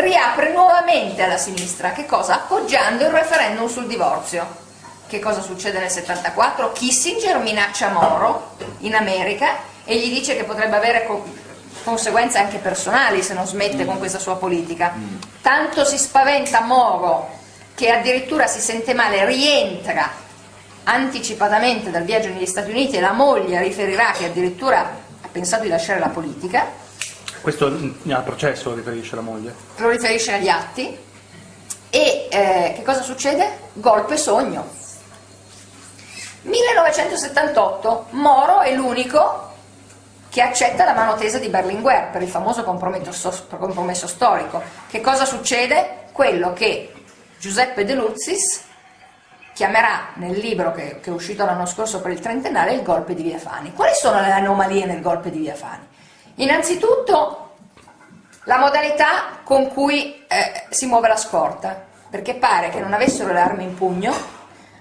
riapre nuovamente alla sinistra, che cosa? Appoggiando il referendum sul divorzio. Che cosa succede nel 74? Kissinger minaccia Moro in America e gli dice che potrebbe avere co conseguenze anche personali se non smette con questa sua politica. Mm. Tanto si spaventa Moro che addirittura si sente male, rientra anticipatamente dal viaggio negli Stati Uniti e la moglie riferirà che addirittura ha pensato di lasciare la politica. Questo al processo lo riferisce la moglie? Lo riferisce agli atti. E eh, che cosa succede? Golpe sogno. 1978, Moro è l'unico che accetta la mano tesa di Berlinguer per il famoso compromesso storico. Che cosa succede? Quello che Giuseppe De Luzis chiamerà nel libro che, che è uscito l'anno scorso per il trentennale il golpe di Via Fani. Quali sono le anomalie nel golpe di Via Fani? Innanzitutto la modalità con cui eh, si muove la scorta, perché pare che non avessero le armi in pugno,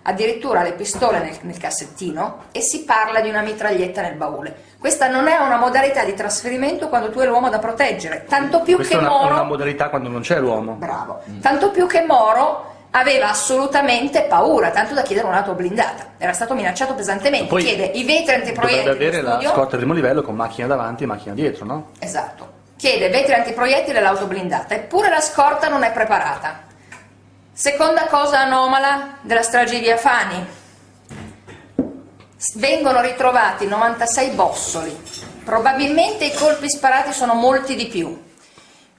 addirittura le pistole nel, nel cassettino e si parla di una mitraglietta nel baule. Questa non è una modalità di trasferimento quando tu hai l'uomo da proteggere, tanto più Questa che è una, Moro... è una modalità quando non c'è l'uomo. Bravo. Mm. Tanto più che Moro aveva assolutamente paura, tanto da chiedere un'auto blindata. Era stato minacciato pesantemente, Poi chiede i vetri antiproiettili Dovrebbe avere la scorta al primo livello con macchina davanti e macchina dietro, no? Esatto. Chiede vetri antiproiettili e l'auto blindata, eppure la scorta non è preparata. Seconda cosa anomala della strage di Via Fani. Vengono ritrovati 96 bossoli, probabilmente i colpi sparati sono molti di più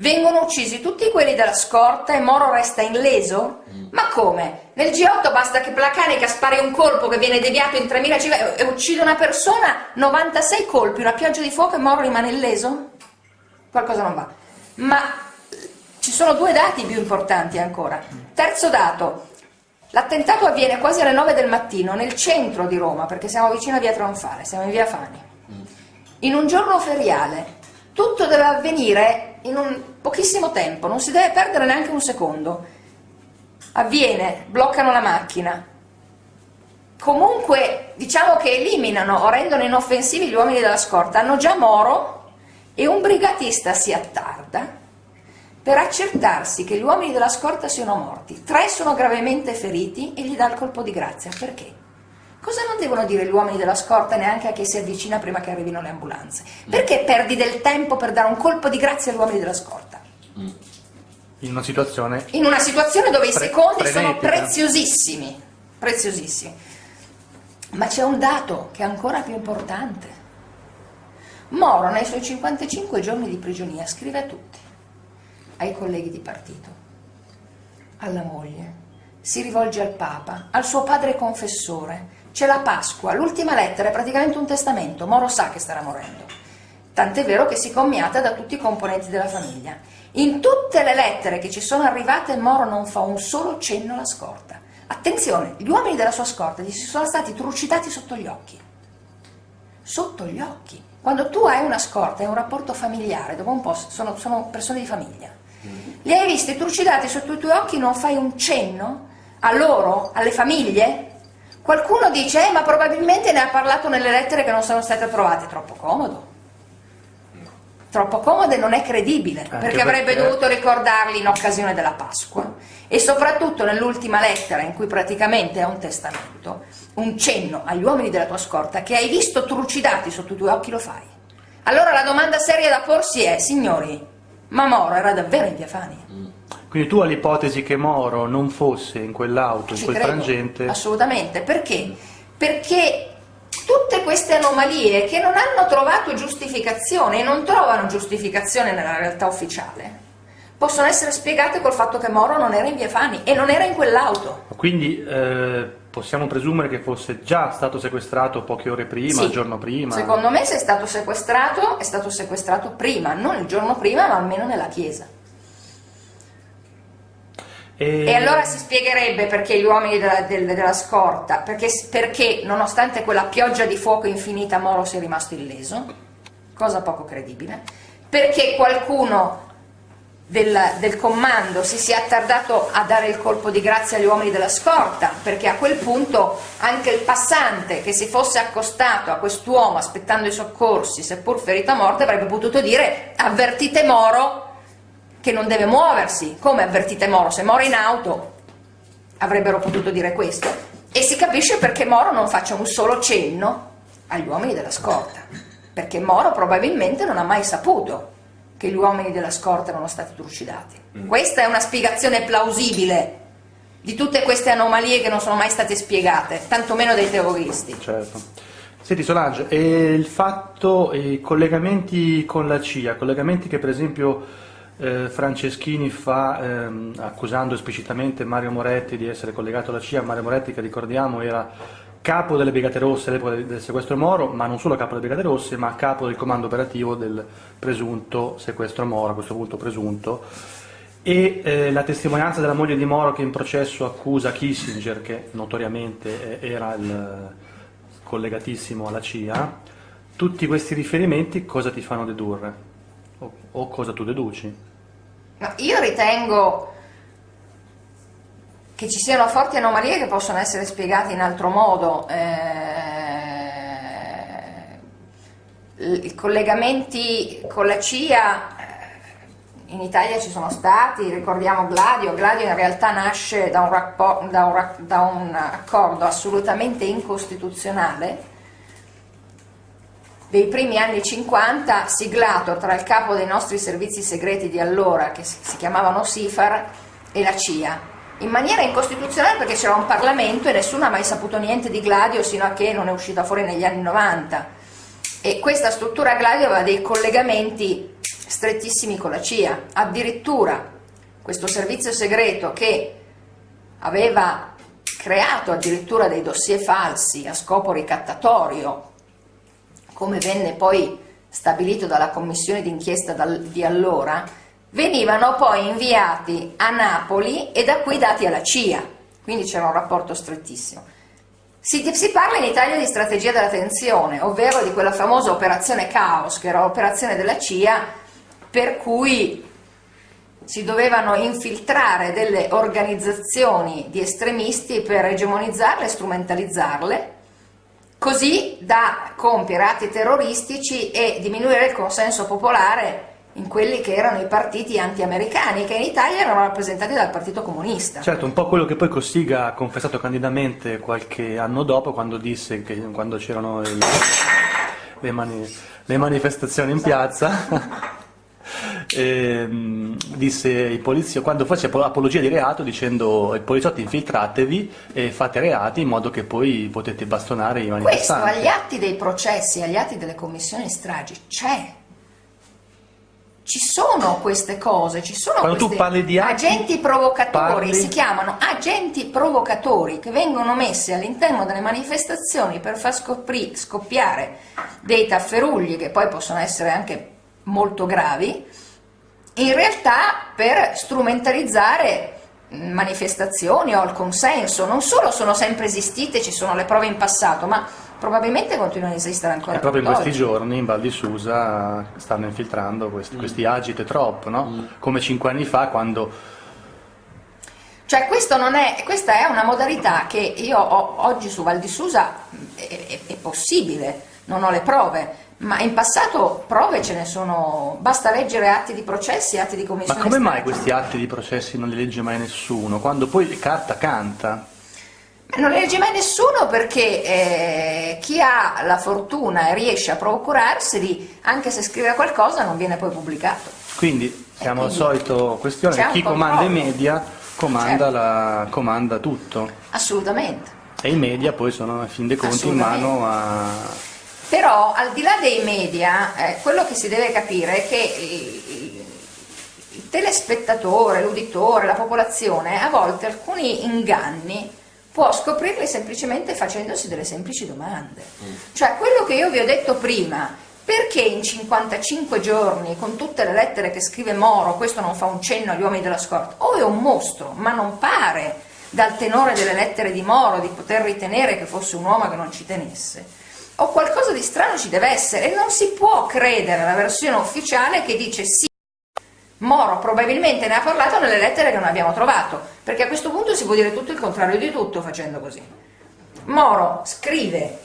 Vengono uccisi tutti quelli della scorta e Moro resta illeso? Mm. Ma come? Nel G8 basta che Placanica spari un colpo che viene deviato in 3000 civili e uccide una persona, 96 colpi, una pioggia di fuoco e Moro rimane illeso? Qualcosa non va. Ma ci sono due dati più importanti ancora. Terzo dato, l'attentato avviene quasi alle 9 del mattino nel centro di Roma, perché siamo vicino a via Tronfale, siamo in via Fani. Mm. In un giorno feriale, tutto deve avvenire in un pochissimo tempo, non si deve perdere neanche un secondo. Avviene, bloccano la macchina. Comunque diciamo che eliminano o rendono inoffensivi gli uomini della scorta, hanno già Moro e un brigatista si attarda per accertarsi che gli uomini della scorta siano morti. Tre sono gravemente feriti e gli dà il colpo di grazia. Perché? Cosa non devono dire gli uomini della scorta neanche a chi si avvicina prima che arrivino le ambulanze? Perché perdi del tempo per dare un colpo di grazia agli uomini della scorta? Mm. In una situazione... In una situazione dove i secondi sono preziosissimi, preziosissimi. Ma c'è un dato che è ancora più importante. Moro nei suoi 55 giorni di prigionia scrive a tutti, ai colleghi di partito, alla moglie, si rivolge al Papa, al suo padre confessore, c'è la Pasqua, l'ultima lettera è praticamente un testamento, Moro sa che starà morendo. Tant'è vero che si commiata da tutti i componenti della famiglia. In tutte le lettere che ci sono arrivate Moro non fa un solo cenno alla scorta. Attenzione, gli uomini della sua scorta gli sono stati trucidati sotto gli occhi. Sotto gli occhi. Quando tu hai una scorta, hai un rapporto familiare, dopo un po' sono, sono persone di famiglia. Li hai visti trucidati sotto i tuoi occhi, non fai un cenno a loro, alle famiglie? Qualcuno dice, eh, ma probabilmente ne ha parlato nelle lettere che non sono state approvate, troppo comodo. Troppo comodo e non è credibile, Anche perché avrebbe perché... dovuto ricordarli in occasione della Pasqua e soprattutto nell'ultima lettera in cui praticamente è un testamento, un cenno agli uomini della tua scorta che hai visto trucidati sotto i tuoi occhi lo fai. Allora la domanda seria da porsi è, signori, ma Moro era davvero in Via Fani? Mm. Quindi tu hai l'ipotesi che Moro non fosse in quell'auto, in quel credo, frangente? Assolutamente, perché? Perché tutte queste anomalie che non hanno trovato giustificazione e non trovano giustificazione nella realtà ufficiale, possono essere spiegate col fatto che Moro non era in via Fani e non era in quell'auto. Quindi eh, possiamo presumere che fosse già stato sequestrato poche ore prima, sì, il giorno prima? Secondo me se è stato sequestrato, è stato sequestrato prima, non il giorno prima ma almeno nella chiesa. E... e allora si spiegherebbe perché gli uomini della, del, della scorta, perché, perché, nonostante quella pioggia di fuoco infinita Moro sia rimasto illeso, cosa poco credibile, perché qualcuno del, del, comando si sia attardato a dare il colpo di grazia agli uomini della scorta, perché a quel punto anche il passante che si fosse accostato a quest'uomo aspettando i soccorsi, seppur ferito a morte, avrebbe potuto dire avvertite Moro che non deve muoversi, come avvertite Moro, se Moro in auto avrebbero potuto dire questo, e si capisce perché Moro non faccia un solo cenno agli uomini della scorta, perché Moro probabilmente non ha mai saputo che gli uomini della scorta erano stati trucidati. Mm. Questa è una spiegazione plausibile di tutte queste anomalie che non sono mai state spiegate, tantomeno dai terroristi. Certo. Senti Solange, il fatto, i collegamenti con la CIA, collegamenti che per esempio eh, Franceschini fa ehm, accusando esplicitamente Mario Moretti di essere collegato alla CIA, Mario Moretti che ricordiamo era capo delle Brigate Rosse all'epoca del sequestro Moro, ma non solo capo delle Brigate Rosse, ma capo del comando operativo del presunto sequestro Moro, a questo punto presunto, e eh, la testimonianza della moglie di Moro che in processo accusa Kissinger, che notoriamente eh, era il collegatissimo alla CIA, tutti questi riferimenti cosa ti fanno dedurre? O, o cosa tu deduci? No, io ritengo che ci siano forti anomalie che possono essere spiegate in altro modo. Eh, I collegamenti con la CIA eh, in Italia ci sono stati, ricordiamo Gladio, Gladio in realtà nasce da un, da un, da un accordo assolutamente incostituzionale dei primi anni 50 siglato tra il capo dei nostri servizi segreti di allora, che si chiamavano SIFAR, e la CIA. In maniera incostituzionale perché c'era un Parlamento e nessuno ha mai saputo niente di Gladio sino a che non è uscita fuori negli anni 90 e questa struttura Gladio aveva dei collegamenti strettissimi con la CIA, addirittura questo servizio segreto che aveva creato addirittura dei dossier falsi a scopo ricattatorio, come venne poi stabilito dalla commissione d'inchiesta di allora, venivano poi inviati a Napoli e da qui dati alla CIA, quindi c'era un rapporto strettissimo. Si, si, parla in Italia di strategia della tensione, ovvero di quella famosa operazione Caos, che era l'operazione della CIA per cui si dovevano infiltrare delle organizzazioni di estremisti per egemonizzarle e strumentalizzarle, così da compiere atti terroristici e diminuire il consenso popolare in quelli che erano i partiti anti-americani, che in Italia erano rappresentati dal Partito Comunista. Certo, un po' quello che poi Cossiga ha confessato candidamente qualche anno dopo, quando disse che quando c'erano le, mani, le, manifestazioni in piazza. Ehm, disse i poliziotti, quando fece apologia di reato dicendo ai poliziotti infiltratevi e fate reati in modo che poi potete bastonare i manifestanti. Questo agli atti dei processi, agli atti delle commissioni stragi c'è ci sono queste cose, ci sono Quando questi atti, agenti provocatori, parli... si chiamano agenti provocatori che vengono messi all'interno delle manifestazioni per far scoppiare dei tafferugli che poi possono essere anche molto gravi, in realtà per strumentalizzare manifestazioni o il consenso, non solo sono sempre esistite, ci sono le prove in passato, ma probabilmente continuano ad esistere ancora. E proprio in questi giorni in Val di Susa stanno infiltrando questi, mm. questi agite trop, no? mm. come cinque anni fa quando... Cioè è, questa è una modalità che io ho oggi su Val di Susa, è, è, è possibile, non ho le prove, ma in passato prove ce ne sono, basta leggere atti di processi, atti di commissione. Ma come mai questi atti di processi non li legge mai nessuno? Quando poi carta canta? Non legge mai nessuno perché eh, chi ha la fortuna e riesce a procurarseli, anche se scrive qualcosa, non viene poi pubblicato. Quindi siamo al solito questione, chi comanda i media comanda, certo. la, comanda, tutto. Assolutamente. E i media poi sono a fin dei conti in mano a... Però al di là dei media, eh, quello che si deve capire è che il, il telespettatore, l'uditore, la popolazione, a volte alcuni inganni può scoprirle semplicemente facendosi delle semplici domande. Mm. Cioè quello che io vi ho detto prima, perché in 55 giorni, con tutte le lettere che scrive Moro, questo non fa un cenno agli uomini della scorta? O è un mostro, ma non pare dal tenore delle lettere di Moro di poter ritenere che fosse un uomo che non ci tenesse. O qualcosa di strano ci deve essere e non si può credere alla versione ufficiale che dice sì, Moro probabilmente ne ha parlato nelle lettere che non abbiamo trovato, perché a questo punto si può dire tutto il contrario di tutto facendo così. Moro scrive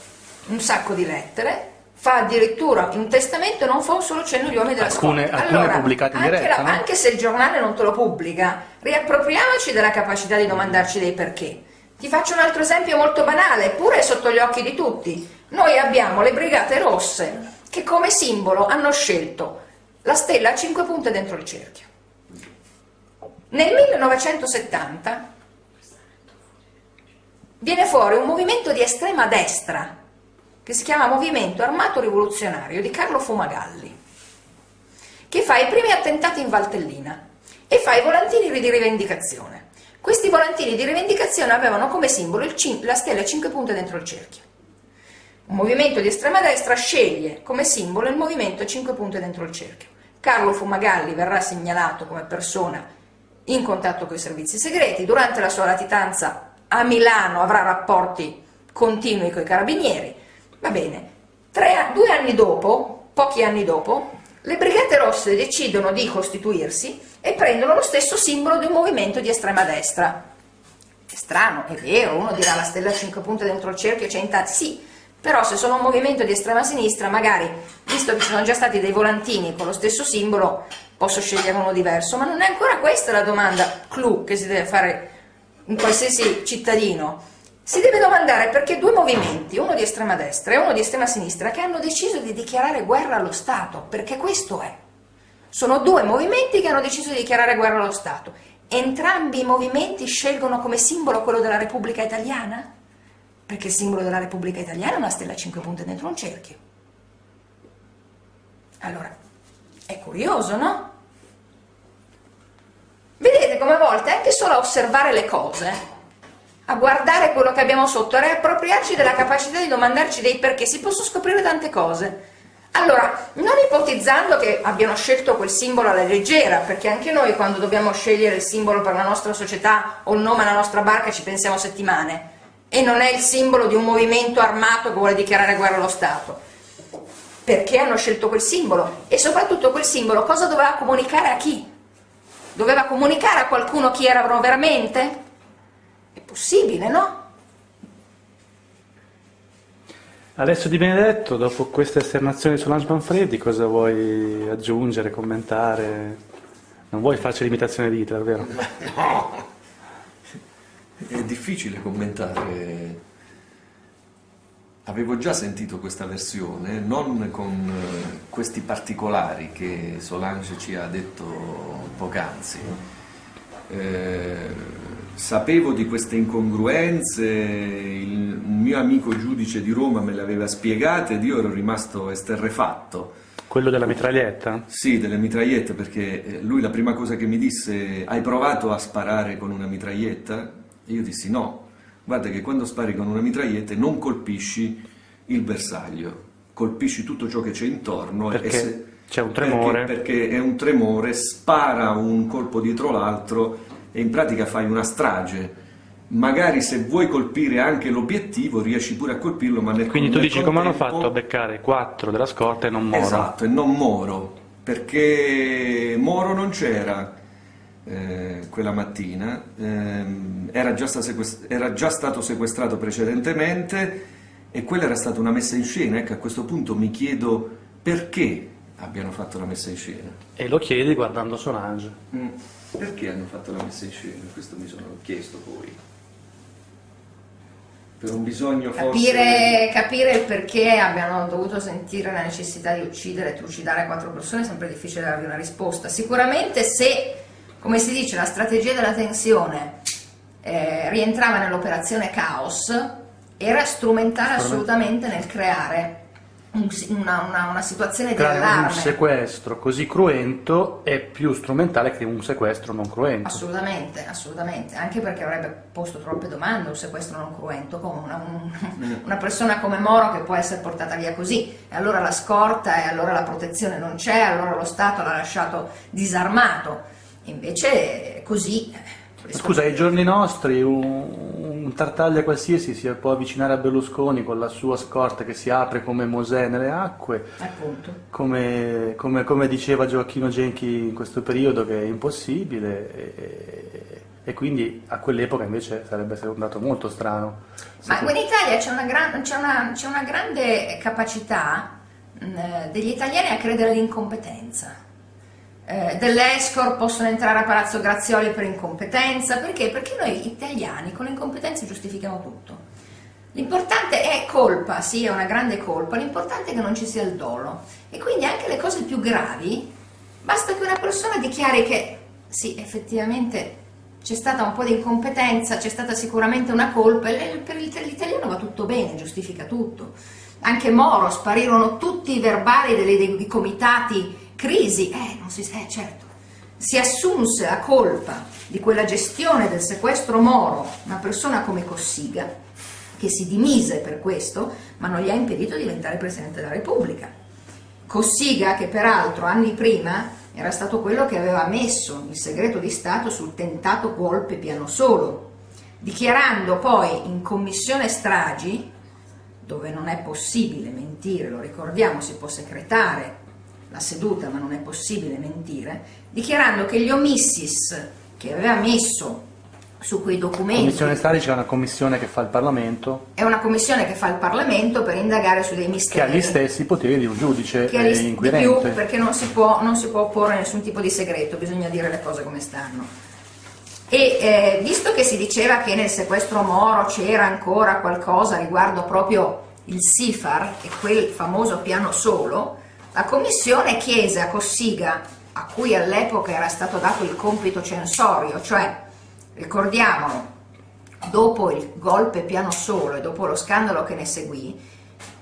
un sacco di lettere, fa addirittura un testamento e non fa un solo cenno agli uomini della alcune, scorta. Alcune allora, pubblicate in diretta, la, no? Anche se il giornale non te lo pubblica, riappropriamoci della capacità di domandarci dei perché. Ti faccio un altro esempio molto banale, eppure sotto gli occhi di tutti. Noi abbiamo le Brigate Rosse che come simbolo hanno scelto la stella a cinque punte dentro il cerchio. Nel 1970 viene fuori un movimento di estrema destra che si chiama Movimento Armato Rivoluzionario di Carlo Fumagalli, che fa i primi attentati in Valtellina e fa i volantini di rivendicazione. Questi volantini di rivendicazione avevano come simbolo la stella a cinque punte dentro il cerchio. Un movimento di estrema destra sceglie come simbolo il movimento a cinque punte dentro il cerchio. Carlo Fumagalli verrà segnalato come persona in contatto con i servizi segreti, durante la sua latitanza a Milano avrà rapporti continui con i carabinieri, Va bene, Tre, due anni dopo, pochi anni dopo, le Brigate Rosse decidono di costituirsi e prendono lo stesso simbolo di un movimento di estrema destra. È strano, è vero, uno dirà la stella a cinque punte dentro il cerchio c'è in tanti, sì, però se sono un movimento di estrema sinistra, magari, visto che ci sono già stati dei volantini con lo stesso simbolo, posso scegliere uno diverso, ma non è ancora questa la domanda clou che si deve fare in qualsiasi cittadino si deve domandare perché due movimenti, uno di estrema destra e uno di estrema sinistra, che hanno deciso di dichiarare guerra allo Stato, perché questo è. Sono due movimenti che hanno deciso di dichiarare guerra allo Stato. Entrambi i movimenti scelgono come simbolo quello della Repubblica Italiana? Perché il simbolo della Repubblica Italiana è una stella a cinque punte dentro un cerchio. Allora, è curioso, no? Vedete come a volte anche solo a osservare le cose a guardare quello che abbiamo sotto, a riappropriarci della capacità di domandarci dei perché, si possono scoprire tante cose. Allora, non ipotizzando che abbiano scelto quel simbolo alla leggera, perché anche noi quando dobbiamo scegliere il simbolo per la nostra società o il nome alla nostra barca ci pensiamo settimane, e non è il simbolo di un movimento armato che vuole dichiarare guerra allo Stato. Perché hanno scelto quel simbolo? E soprattutto quel simbolo cosa doveva comunicare a chi? Doveva comunicare a qualcuno chi erano veramente? possibile, no? Alessio Di Benedetto, dopo queste esternazioni su Lange Manfredi, cosa vuoi aggiungere, commentare? Non vuoi farci l'imitazione di Hitler, vero? No, è difficile commentare. Avevo già sentito questa versione, non con eh, questi particolari che Solange ci ha detto poc'anzi. Eh, Sapevo di queste incongruenze, il mio amico giudice di Roma me le aveva spiegate ed io ero rimasto esterrefatto. Quello della mitraglietta? Sì, delle mitragliette, perché eh, lui la prima cosa che mi disse, hai provato a sparare con una mitraglietta? E io dissi no, guarda che quando spari con una mitraglietta non colpisci il bersaglio, colpisci tutto ciò che c'è intorno. Perché c'è un tremore? Perché, perché è un tremore, spara un colpo dietro l'altro e in pratica fai una strage. Magari se vuoi colpire anche l'obiettivo riesci pure a colpirlo, ma nel Quindi tu dici contempo... come hanno fatto a beccare 4 della scorta e non Moro? Esatto, e non Moro, perché Moro non c'era eh, quella mattina, eh, era, già era, già stato sequestrato precedentemente e quella era stata una messa in scena. Ecco, a questo punto mi chiedo perché abbiano fatto la messa in scena. E lo chiedi guardando Solange. Mm. Perché hanno fatto la messa in scena? Questo mi sono chiesto poi. Per un bisogno capire, forse... Capire il perché abbiano dovuto sentire la necessità di uccidere e trucidare quattro persone è sempre difficile darvi una risposta. Sicuramente se, come si dice, la strategia della tensione eh, rientrava nell'operazione Caos, era strumentale assolutamente nel creare una, una, una, situazione di allarme. Un sequestro così cruento è più strumentale che un sequestro non cruento. Assolutamente, assolutamente, anche perché avrebbe posto troppe domande un sequestro non cruento, come una, un, mm. una, persona come Moro che può essere portata via così, e allora la scorta, e allora la protezione non c'è, allora lo Stato l'ha lasciato disarmato, invece così Scusa, ai giorni nostri un, un, Tartaglia qualsiasi si può avvicinare a Berlusconi con la sua scorta che si apre come Mosè nelle acque, come, come, come, diceva Gioacchino Genchi in questo periodo che è impossibile e, e quindi a quell'epoca invece sarebbe andato molto strano. Ma in Italia c'è una, gran, una, una grande capacità mh, eh, degli italiani a credere all'incompetenza. Eh, dell'Escor possono entrare a Palazzo Grazioli per incompetenza, perché? Perché noi italiani con le incompetenze giustifichiamo tutto. L'importante è colpa, sì è una grande colpa, l'importante è che non ci sia il dolo e quindi anche le cose più gravi, basta che una persona dichiari che sì effettivamente c'è stata un po' di incompetenza, c'è stata sicuramente una colpa e per l'italiano va tutto bene, giustifica tutto. Anche Moro, sparirono tutti i verbali dei comitati crisi, eh, non si eh, certo. Si assunse la colpa di quella gestione del sequestro Moro una persona come Cossiga, che si dimise per questo, ma non gli ha impedito di diventare Presidente della Repubblica. Cossiga, che peraltro anni prima era stato quello che aveva messo il segreto di Stato sul tentato golpe piano solo, dichiarando poi in commissione stragi, dove non è possibile mentire, lo ricordiamo, si può secretare la seduta ma non è possibile mentire, dichiarando che gli omissis che aveva messo su quei documenti. Commissione Starici è una commissione che fa il Parlamento. È una commissione che fa il Parlamento per indagare su dei misteri. Che ha gli stessi poteri di un giudice che eh, inquirente. Di più perché non si, può, non si può opporre nessun tipo di segreto, bisogna dire le cose come stanno. E eh, visto che si diceva che nel sequestro Moro c'era ancora qualcosa riguardo proprio il SIFAR e quel famoso piano solo, la commissione chiese a Cossiga, a cui all'epoca era stato dato il compito censorio, cioè ricordiamolo, dopo il golpe piano solo e dopo lo scandalo che ne seguì,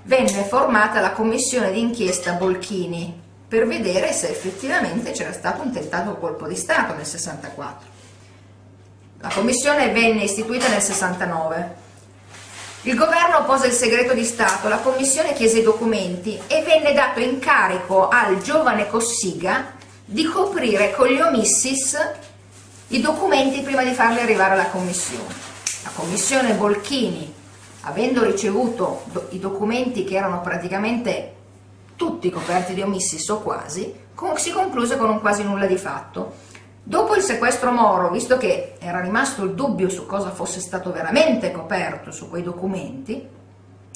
venne formata la commissione d'inchiesta Bolchini per vedere se effettivamente c'era stato un tentato colpo di Stato nel 64. La commissione venne istituita nel 69. Il governo pose il segreto di Stato, la commissione chiese i documenti e venne dato incarico al giovane Cossiga di coprire con gli omissis i documenti prima di farli arrivare alla Commissione. La Commissione Bolchini, avendo ricevuto do i documenti che erano praticamente tutti coperti di omissis o quasi, con si concluse con un quasi nulla di fatto. Dopo il sequestro Moro, visto che era rimasto il dubbio su cosa fosse stato veramente coperto su quei documenti,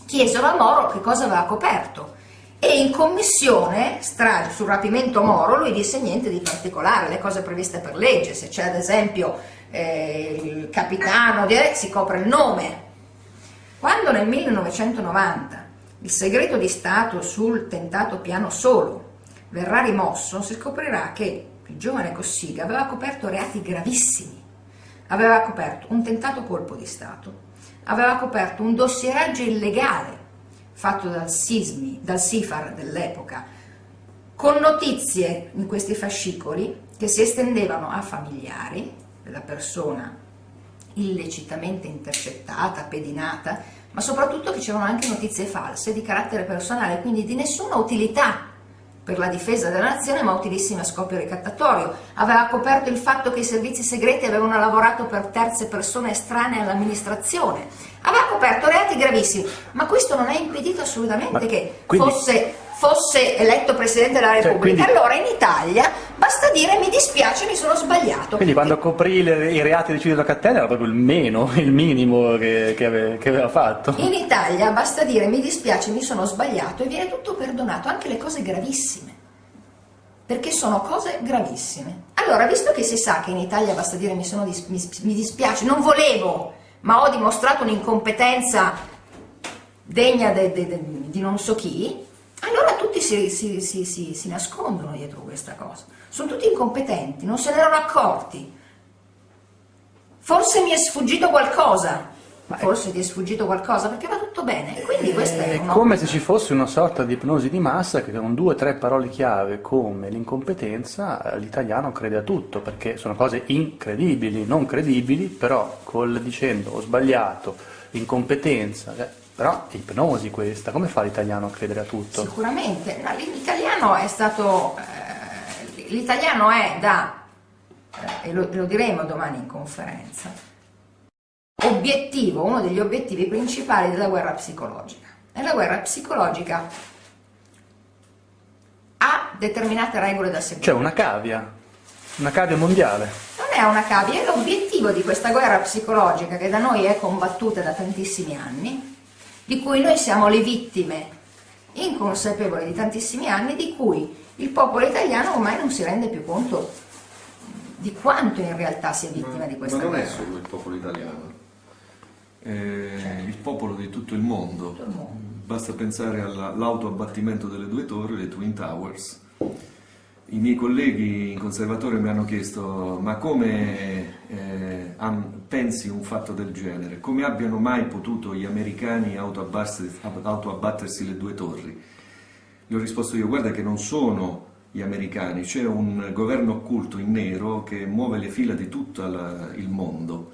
chiesero a Moro che cosa aveva coperto e in commissione sul rapimento Moro lui disse niente di particolare, le cose previste per legge, se c'è ad esempio eh, il capitano si copre il nome. Quando nel 1990 il segreto di Stato sul tentato piano solo verrà rimosso, si scoprirà che il giovane Cossiga aveva coperto reati gravissimi, aveva coperto un tentato colpo di Stato, aveva coperto un dossieraggio illegale fatto dal, Sismi, dal SIFAR dell'epoca, con notizie in questi fascicoli che si estendevano a familiari della persona illecitamente intercettata, pedinata, ma soprattutto che c'erano anche notizie false di carattere personale, quindi di nessuna utilità per la difesa della nazione, ma utilissime a scopo ricattatorio. Aveva coperto il fatto che i servizi segreti avevano lavorato per terze persone estranee all'amministrazione, aveva coperto reati gravissimi, ma questo non ha impedito assolutamente ma che quindi... fosse, fosse, eletto Presidente della Repubblica. Cioè, quindi... Allora in Italia basta dire mi dispiace, mi sono sbagliato. Quindi quando coprì le, i reati di Civico Cattella era proprio il meno, il minimo che, che, aveva, che, aveva, fatto. In Italia basta dire mi dispiace, mi sono sbagliato e viene tutto perdonato, anche le cose gravissime. Perché sono cose gravissime. Allora, visto che si sa che in Italia basta dire mi, sono, mi, mi dispiace, non volevo ma ho dimostrato un'incompetenza degna de, de, de, di non so chi, allora tutti si, si, si, si, nascondono dietro questa cosa. Sono tutti incompetenti, non se ne erano accorti. Forse mi è sfuggito qualcosa, forse ti è sfuggito qualcosa perché va tutto bene. Quindi questa è, è come se ci fosse una sorta di ipnosi di massa che con due o tre parole chiave come l'incompetenza l'italiano crede a tutto perché sono cose incredibili, non credibili, però col dicendo ho sbagliato, incompetenza, eh, però è ipnosi questa, come fa l'italiano a credere a tutto? Sicuramente, no, l'italiano è stato, eh, l'italiano è da, eh, e lo, lo diremo domani in conferenza, obiettivo, uno degli obiettivi principali della guerra psicologica. E la guerra psicologica ha determinate regole da seguire. Cioè una cavia, una cavia mondiale. Non è una cavia, è l'obiettivo di questa guerra psicologica che da noi è combattuta da tantissimi anni, di cui noi siamo le vittime inconsapevole di tantissimi anni di cui il popolo italiano ormai non si rende più conto di quanto in realtà sia vittima ma, di questa guerra. Ma non è solo il popolo italiano, è il popolo di tutto il mondo. Tutto il mondo. Basta pensare all'autoabbattimento delle due torri, le Twin Towers. I miei colleghi in conservatorio mi hanno chiesto ma come eh, pensi un fatto del genere? Come abbiano mai potuto gli americani autoabbattersi, autoabbattersi le due torri? Gli ho risposto io, guarda che non sono gli americani, c'è un governo occulto in nero che muove le fila di tutto il mondo.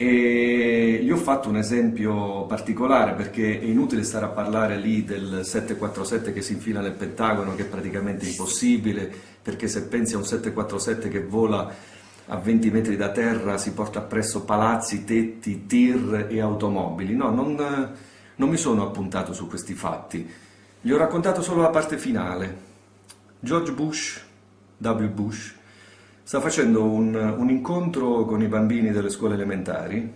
E gli ho fatto un esempio particolare perché è inutile stare a parlare lì del 747 che si infila nel Pentagono, che è praticamente impossibile, perché se pensi a un 747 che vola a 20 metri da terra si porta appresso palazzi, tetti, tir e automobili. No, non, non mi sono appuntato su questi fatti, gli ho raccontato solo la parte finale. George Bush, W. Bush, sta facendo un, un, incontro con i bambini delle scuole elementari,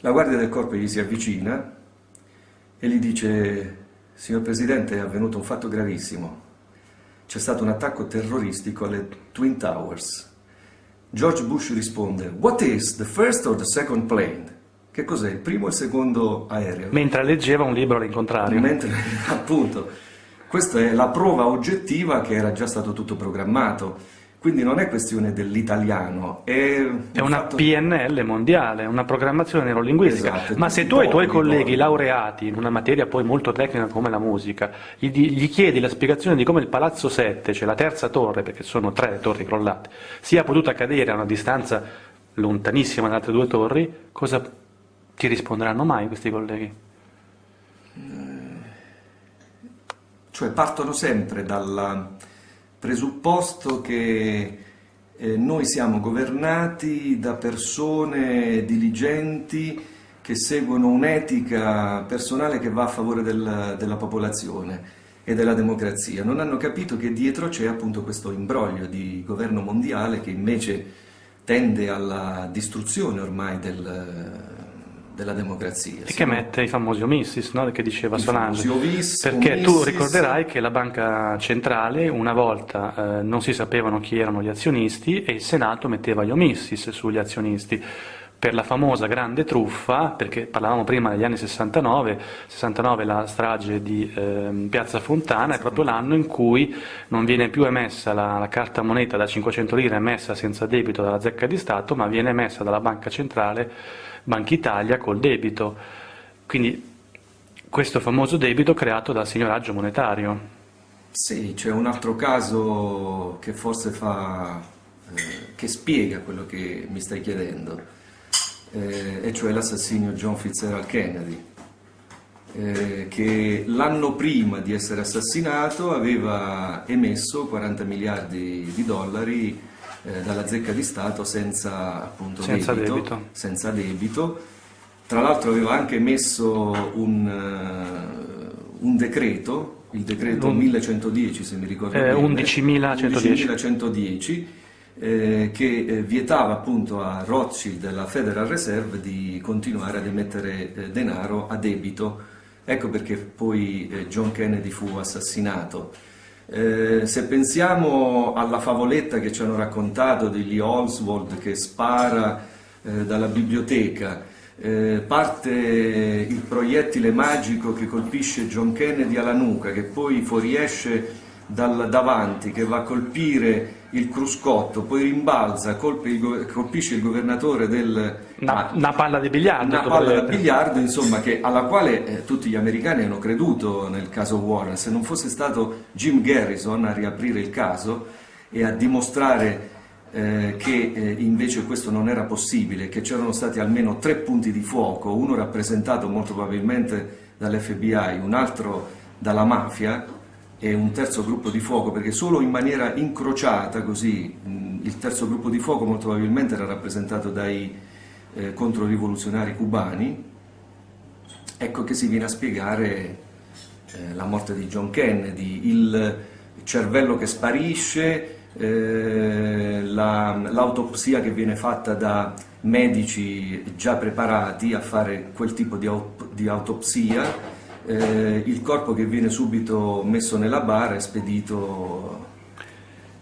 la guardia del corpo gli si avvicina e gli dice signor Presidente è avvenuto un fatto gravissimo, c'è stato un attacco terroristico alle Twin Towers. George Bush risponde What is the first or the second plane? Che cos'è il primo e il secondo aereo? Mentre leggeva un libro all'incontrario. Mentre, appunto, questa è la prova oggettiva che era già stato tutto programmato. Quindi non è questione dell'italiano, è, è una fatto... PNL mondiale, una programmazione neurolinguistica. Esatto, Ma se tu ai tuoi ricordi. colleghi laureati in una materia poi molto tecnica come la musica, gli, gli, chiedi la spiegazione di come il Palazzo 7, cioè la terza torre, perché sono tre le torri crollate, sia potuta cadere a una distanza lontanissima dalle altre due torri, cosa ti risponderanno mai questi colleghi? Cioè partono sempre dal presupposto che eh, noi siamo governati da persone diligenti che seguono un'etica personale che va a favore del, della popolazione e della democrazia. Non hanno capito che dietro c'è appunto questo imbroglio di governo mondiale che invece tende alla distruzione ormai del, della democrazia. E che mette i famosi omissis, no? che diceva I Solange. ovis, Perché tu omissis. ricorderai che la banca centrale una volta eh, non si sapevano chi erano gli azionisti e il Senato metteva gli omissis sugli azionisti per la famosa grande truffa, perché parlavamo prima degli anni 69, 69 la strage di eh, Piazza Fontana è proprio l'anno in cui non viene più emessa la, la carta moneta da 500 lire emessa senza debito dalla zecca di Stato, ma viene emessa dalla banca centrale Banca Italia col debito. Quindi questo famoso debito creato dal signoraggio monetario. Sì, c'è un altro caso che forse fa, eh, che spiega quello che mi stai chiedendo, eh, e cioè l'assassinio John Fitzgerald Kennedy, eh, che l'anno prima di essere assassinato aveva emesso 40 miliardi di dollari eh, dalla zecca di Stato senza, appunto, Senza debito. senza debito. Tra l'altro aveva anche emesso un, eh, un decreto, il decreto Un- 1110 se mi ricordo Eh, bene, 11.110. 11.110, eh, che eh, vietava appunto a Rothschild alla Federal Reserve di continuare ad emettere eh, denaro a debito. Ecco perché poi eh, John Kennedy fu assassinato. Eh, se pensiamo alla favoletta che ci hanno raccontato di Lee Oswald che spara eh, dalla biblioteca, eh, parte il proiettile magico che colpisce John Kennedy alla nuca, che poi fuoriesce dal davanti, che va a colpire il cruscotto, poi rimbalza, il colpisce il governatore del... Una, una palla di biliardo. Una palla da probabilmente. biliardo, insomma, che- alla quale eh, tutti gli americani hanno creduto nel caso Warren. Se non fosse stato Jim Garrison a riaprire il caso e a dimostrare eh, che eh, invece questo non era possibile, che c'erano stati almeno tre punti di fuoco, uno rappresentato molto probabilmente dall'FBI, un altro dalla mafia e un terzo gruppo di fuoco, perché solo in maniera incrociata così il terzo gruppo di fuoco molto probabilmente era rappresentato dai eh, controrivoluzionari cubani, ecco che si viene a spiegare eh, la morte di John Kennedy, il cervello che sparisce, eh, la- l'autopsia che viene fatta da medici già preparati a fare quel tipo di, di autopsia, eh, il corpo che viene subito messo nella bara e spedito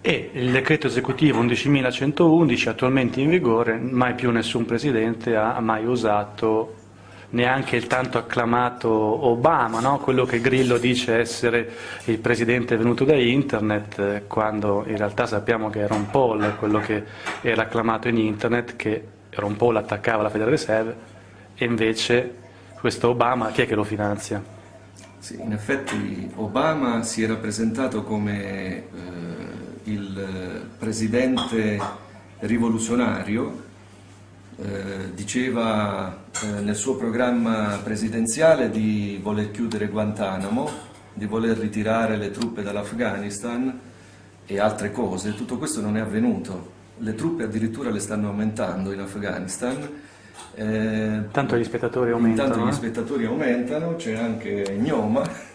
e il decreto esecutivo 11.111 attualmente in vigore, mai più nessun presidente ha mai usato neanche il tanto acclamato Obama, no? quello che Grillo dice essere il presidente venuto da internet, eh, quando in realtà sappiamo che era un Paul quello che era acclamato in internet, che era un Paul attaccava la Federal Reserve, e invece questo Obama chi è che lo finanzia? Sì, in effetti Obama si era presentato come eh, il presidente rivoluzionario eh, diceva eh, nel suo programma presidenziale di voler chiudere Guantanamo, di voler ritirare le truppe dall'Afghanistan e altre cose, tutto questo non è avvenuto. Le truppe addirittura le stanno aumentando in Afghanistan. Eh, tanto gli spettatori aumentano. Intanto gli eh? spettatori aumentano, c'è anche Gnoma